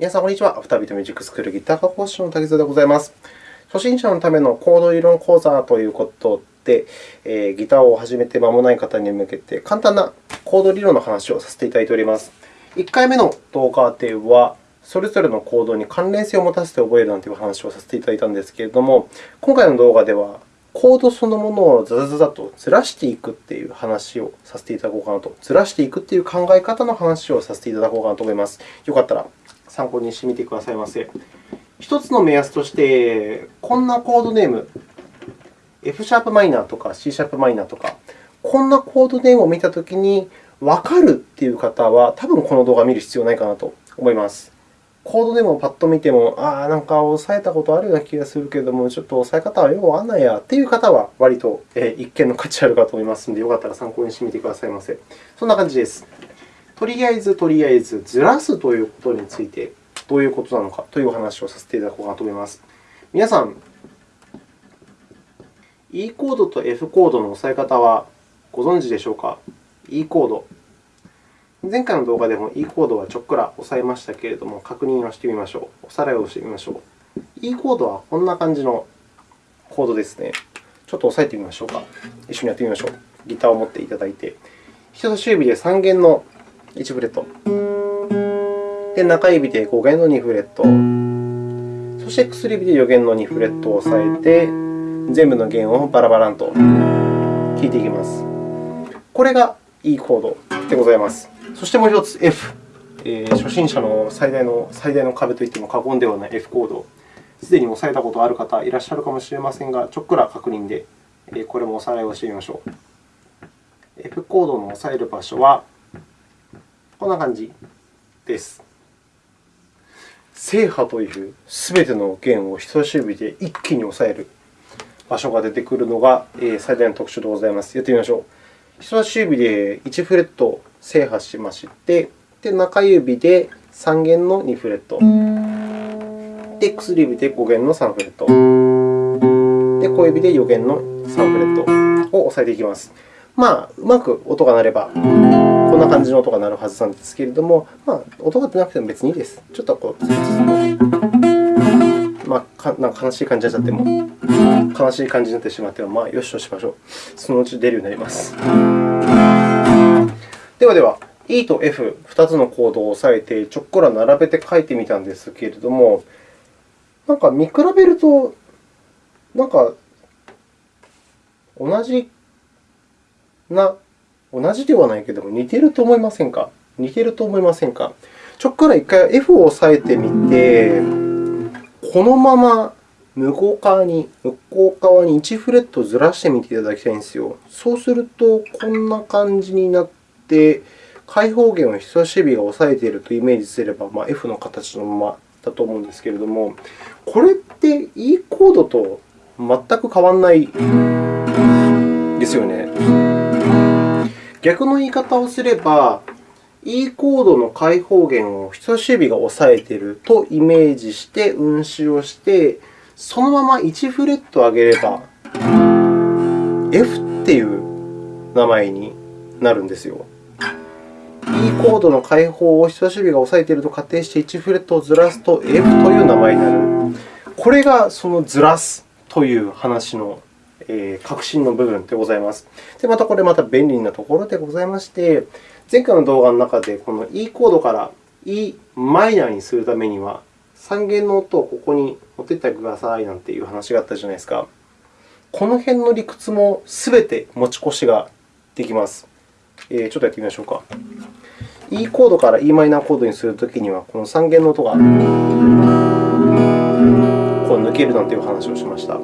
皆さん、こんにちは。アフタービートミュージックスクールギター科講師の竹津でございます。初心者のためのコード理論講座ということで、えー、ギターを始めて間もない方に向けて、簡単なコード理論の話をさせていただいております。1回目の動画では、それぞれのコードに関連性を持たせて覚えるなんていう話をさせていただいたんですけれども、今回の動画では、コードそのものをザザザザとずらしていくという話をさせていただこうかなと、ずらしていくという考え方の話をさせていただこうかなと思います。よかったら参考にしてみてくださいませ。1つの目安として、こんなコードネーム、F シャープマイナーとか C シャープマイナーとか、こんなコードネームを見たときにわかるという方は、多分この動画を見る必要ないかなと思います。コードでもパッと見ても、ああ、なんか押さえたことあるような気がするけれども、ちょっと押さえ方はよくわかんないやという方は、割と一見の価値あるかと思いますので、よかったら参考にしてみてくださいませ。そんな感じです。とりあえず、とりあえず、ずらすということについて、どういうことなのかというお話をさせていただこうかなと思います。皆さん、E コードと F コードの押さえ方はご存知でしょうか ?E コード。前回の動画でも E コードはちょっくら押さえましたけれども、確認をしてみましょう。おさらいをしてみましょう。E コードはこんな感じのコードですね。ちょっと押さえてみましょうか。一緒にやってみましょう。ギターを持っていただいて、人差し指で3弦の1フレット、で中指で5弦の2フレット、そして薬指で4弦の2フレットを押さえて、全部の弦をバラバランと弾いていきます。これが E コードでございます。そしてもう1つ F。えー、初心者の最大の最大の壁といっても過言ではない F コード。すでに押さえたことある方いらっしゃるかもしれませんが、ちょっくら確認で、これもおさらいをしてみましょう。F コードの押さえる場所は、こんな感じです。制覇というすべての弦を人差し指で一気に押さえる場所が出てくるのが最大の特徴でございます。やってみましょう。人差し指で1フレット制覇しまして、で中指で3弦の2フレット、で薬指で5弦の3フレット、で小指で4弦の3フレットを押さえていきます。まあ、うまく音が鳴れば、こんな感じの音が鳴るはずなんですけれども、まあ、音が出なくても別にいいです。ちょっとこう、まあ、なんか悲しい感じになっちゃっても、悲しい感じになってしまっても、まあ、よしとしましょう。そのうち出るようになります。ではでは、E と F、2つのコードを押さえて、ちょっくら並べて書いてみたんですけれども、なんか見比べると、なんか同じな、同じではないけども、似てると思いませんか？似てると思いませんか？ちょっくら1回 F を押さえてみて、このまま向こう側に、向こう側に1フレットずらしてみていただきたいんですよ。そうすると、こんな感じになって、開放弦を人差し指が押さえているとイメージすれば、まあ、F の形のままだと思うんですけれども、これって E コードと全く変わらないですよね。逆の言い方をすれば、E コードの開放弦を人差し指が押さえているとイメージして運指をして、そのまま1フレット上げれば、F っていう名前になるんですよ。E コードの開放を人差し指が押さえていると仮定して1フレットをずらすと F という名前になる。これがそのずらすという話の核心の部分でございます。で、またこれまた便利なところでございまして、前回の動画の中でこの E コードから E マイナーにするためには、3弦の音をここに持っていってくださいなんていう話があったじゃないですか。この辺の理屈もすべて持ち越しができます。え、ちょっとやってみましょうか。E コードから e マイナーコードにするときには、この3弦の音がこう抜けるなんていう話をしました。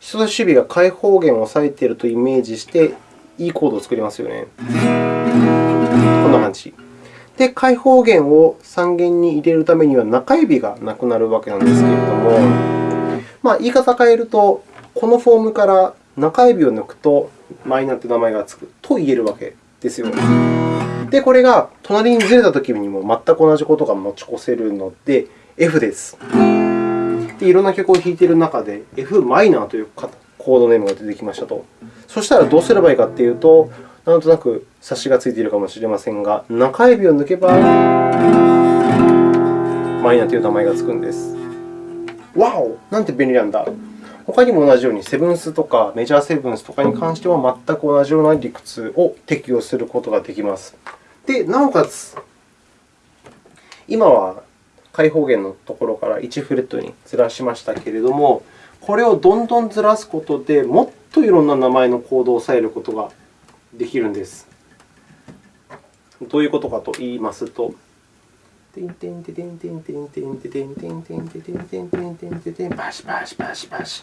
人差し指が開放弦を押さえているとイメージして、E コードを作りますよね。こんな感じ。で、開放弦を3弦に入れるためには中指がなくなるわけなんですけれども、まあ、言い方を変えると、このフォームから中指を抜くとマイナーという名前がつくと言えるわけですよ。で、これが隣にずれたときにも全く同じことが持ち越せるので、F です。で、いろんな曲を弾いている中で、F マイナーというコードネームが出てきましたと。そしたらどうすればいいかというと、なんとなく察しがついているかもしれませんが、中指を抜けば、マイナーという名前がつくんです。わおなんて便利なんだ。他にも同じように、セブンスとかメジャーセブンスとかに関しては全く同じような理屈を適用することができます。で、なおかつ、今は開放弦のところから1フレットにずらしましたけれども、これをどんどんずらすことで、もっといろんな名前のコードを抑えることができるんです。どういうことかと言いますと、てんてんてんてんてんてんてんてんてんてんてんてんてんてんてんてんてんてんバシバシバシバシ。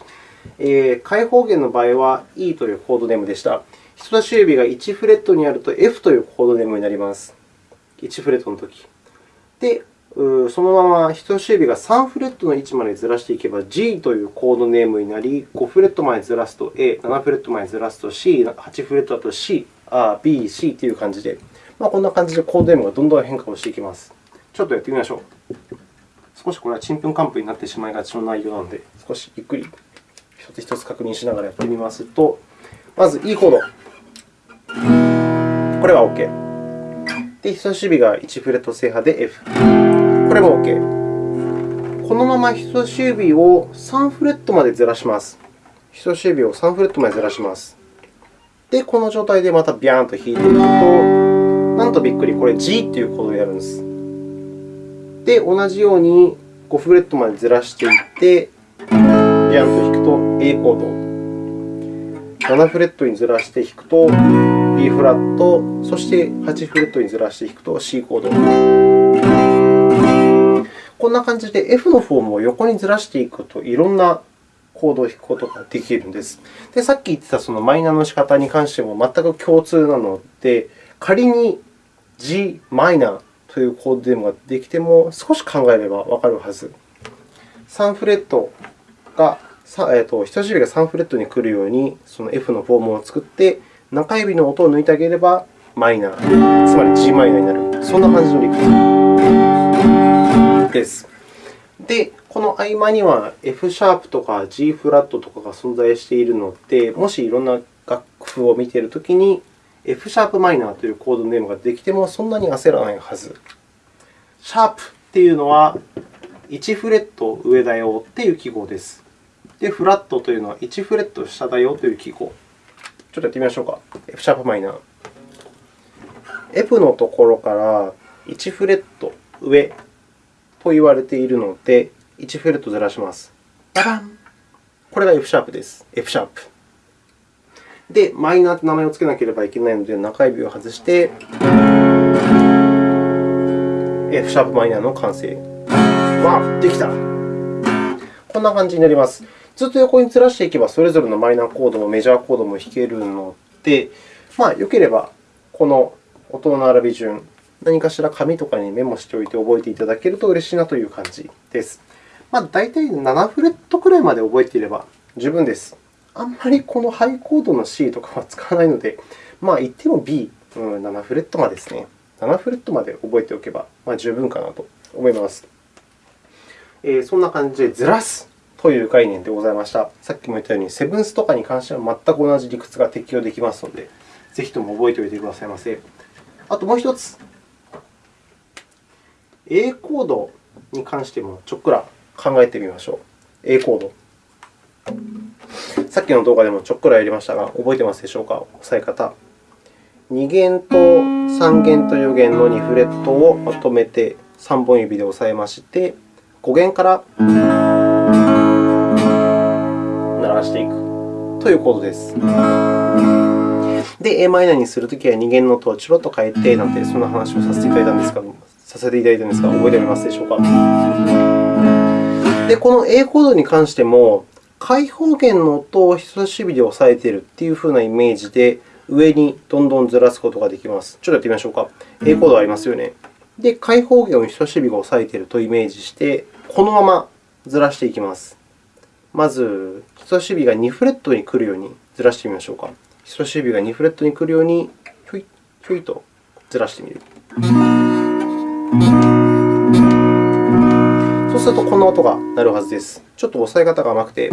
え開放弦の場合は E というコードネームでした。人差し指が1フレットにあると F というコードネームになります。1フレットのとき。で、そのまま人差し指が3フレットの位置までずらしていけば G というコードネームになり、5フレットまでずらすと A、7フレットまでずらすと C、8フレットだと C、B、C という感じで、まあ、こんな感じでコードネームがどんどん変化をしていきます。ちょっとやってみましょう。少しこれはちんぷんかんぷんになってしまいがちの内容なので、少しゆっくり一つ一つ確認しながらやってみますと、まず E コード。これは OK。で、人差し指が1フレット制覇で F。これも OK。このまま人差し指を3フレットまでずらします。人差し指を3フレットまでずらします。で、この状態でまたビャーンと弾いていくと、なんとびっくり、これ G というコードになるんです。で、同じように5フレットまでずらしていって、ビャーンと弾くと A コード。7フレットにずらして弾くと B フラット、そして8フレットにずらして弾くと C コード。こんな感じで F のフォームを横にずらしていくと、いろんなコードを弾くことができるんです。で、さっき言ってたそのマイナーの仕方に関しても全く共通なので、仮に G マイナーというコードネームができても、少し考えればわかるはず。3フレットが、えーと、人差し指が3フレットに来るように、その F のフォームを作って、中指の音を抜いてあげれば、マイナー、つまり G マイナーになる。そんな感じの理屈です。で、この合間には F シャープとか G フラットとかが存在しているので、もしいろんな楽譜を見ているときに、F シャープマイナーというコードネームができてもそんなに焦らないはず。シャープというのは1フレット上だよという記号です。で、フラットというのは1フレット下だよという記号。ちょっとやってみましょうか。F シャープマイナー。F のところから1フレット上と言われているので、1フレットずらします。ババンこれが F シャープです。F シャープ。で、マイナーと名前を付けなければいけないので、中指を外して、F シャープマイナーの完成。わできたこんな感じになります。ずっと横にずらしていけば、それぞれのマイナーコードもメジャーコードも弾けるので、まあ、よければこの音の並び順、何かしら紙とかにメモしておいて覚えていただけると嬉しいなという感じです。まあ、大体7フレットくらいまで覚えていれば十分です。あんまりこのハイコードの C とかは使わないので、まあ、言っても B、うん、7フレットまでですね。7フレットまで覚えておけば、まあ、十分かなと思います。えー、そんな感じでずらすという概念でございました。さっきも言ったように、セブンスとかに関しては全く同じ理屈が適用できますので、ぜひとも覚えておいてくださいませ。あともう1つ、A コードに関してもちょっくら考えてみましょう。A コード。さっきの動画でもちょっくらやりましたが、覚えてますでしょうか？押さえ方。2弦と3弦と4弦の2フレットをまとめて3本指で押さえまして、5弦から鳴らしていくというコードです。で、Am にするときは2弦の音をちょろと変えてなんて、そんな話をさせていただいたんですが、させていただいたんですが、覚えておりますでしょうか？で、この A コードに関しても、開放弦の音を人差し指で押さえているというふうなイメージで、上にどんどんずらすことができます。ちょっとやってみましょうか。A コードありますよね。で、開放弦を人差し指が押さえているとイメージして、このままずらしていきます。まず、人差し指が2フレットに来るようにずらしてみましょうか。人差し指が2フレットに来るように、ひょいひょいとずらしてみる。すると、こんな音が鳴るはずです。ちょっと押さえ方が甘くて、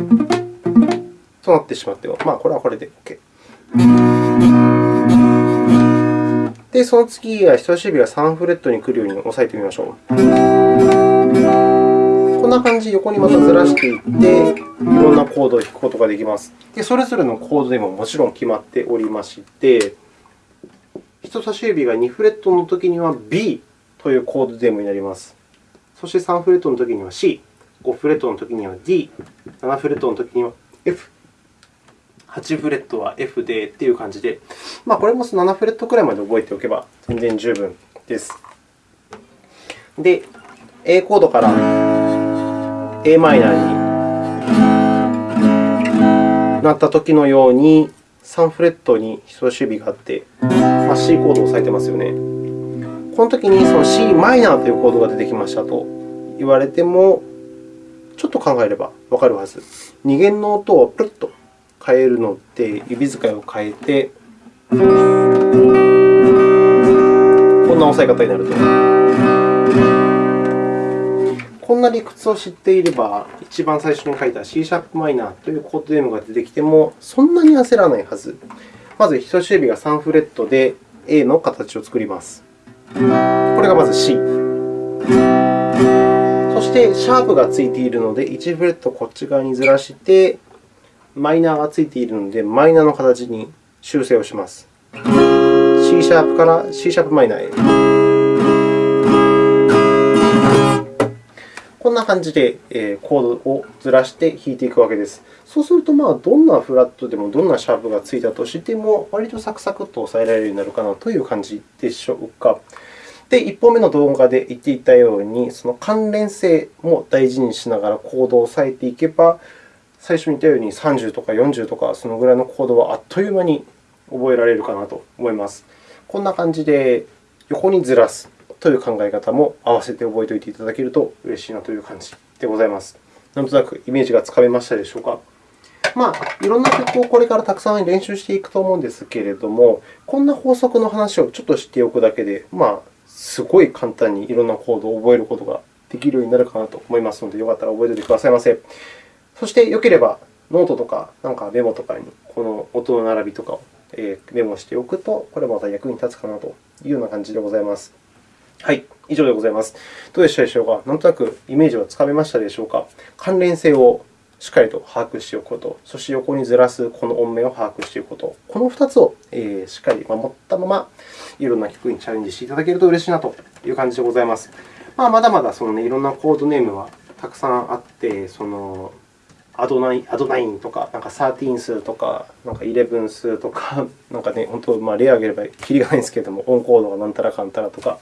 そうなってしまっても、まあ、これはこれで OK。で、その次は人差し指が3フレットに来るように押さえてみましょう。こんな感じで横にまたずらしていって、いろんなコードを弾くことができます。でそれぞれのコードでももちろん決まっておりまして、人差し指が2フレットのときには B というコードデームになります。そして3フレットのときには C、5フレットのときには D、7フレットのときには F、8フレットは F でという感じで、まあ、これも7フレットくらいまで覚えておけば全然十分です。で、A コードから a マイナーになったときのように、3フレットに人差し指があって、まあ、C コードを押さえてますよね。このときにその c マイナーというコードが出てきましたと言われても、ちょっと考えればわかるはず。2弦の音をプルッと変えるのって、指使いを変えて、こんな押さえ方になると。こんな理屈を知っていれば、一番最初に書いた C シャープマイナーというコードネームが出てきても、そんなに焦らないはず。まず、人差し指が3フレットで A の形を作ります。これがまず C。そして、シャープがついているので、1フレットこっち側にずらして、マイナーがついているので、マイナーの形に修正をします。C シャープから C シャープマイナーへ。こんな感じでコードをずらして弾いていくわけです。そうすると、まあ、どんなフラットでもどんなシャープがついたとしても、割とサクサクと押さえられるようになるかなという感じでしょうか。で、1本目の動画で言っていたように、その関連性も大事にしながらコードを押さえていけば、最初に言ったように30とか40とか、そのぐらいのコードはあっという間に覚えられるかなと思います。こんな感じで横にずらす。という考え方も合わせて覚えておいていただけると嬉しいなという感じでございます。なんとなくイメージがつかめましたでしょうか？まあ、いろんな曲をこれからたくさん練習していくと思うんですけれども、こんな法則の話をちょっと知っておくだけで、まあ、すごい簡単にいろんなコードを覚えることができるようになるかなと思いますので、よかったら覚えておいてくださいませ。そして、よければノートとかなんかメモとかにこの音の並びとかをメモしておくと、これまた役に立つかなというような感じでございます。はい、以上でございます。どうでしたでしょうか？なんとなくイメージはつかめましたでしょうか？関連性をしっかりと把握しておくこと、そして横にずらすこの音名を把握しておくこと、この2つをしっかり守ったまま、いろんな曲にチャレンジしていただけると嬉しいなという感じでございます。まあ、まだまだその、ね、いろんなコードネームはたくさんあって、そのアドナイアドナインとか、なんか13数とか、なんか11数とか、なんかね、本当、まあ、例を挙げればきりがないんですけれども、オンコードがなんたらかんたらとか、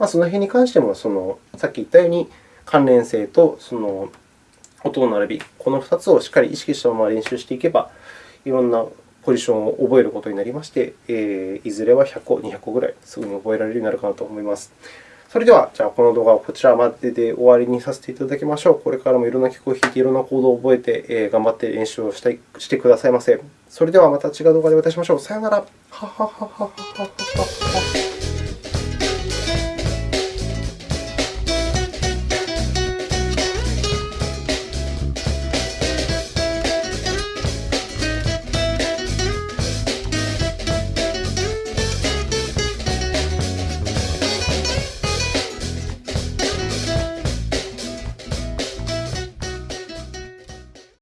まあ、その辺に関してもその、さっき言ったように、関連性とその音の並び、この2つをしっかり意識したまま練習していけば、いろんなポジションを覚えることになりまして、えー、いずれは100個、200個ぐらいすぐに覚えられるようになるかなと思います。それでは、じゃあこの動画はこちらまでで終わりにさせていただきましょう。これからもいろんな曲を弾いて、いろんなコードを覚えて、えー、頑張って練習をしたいしてくださいませ。それではまた違う動画でお会いしましょう。さようなら。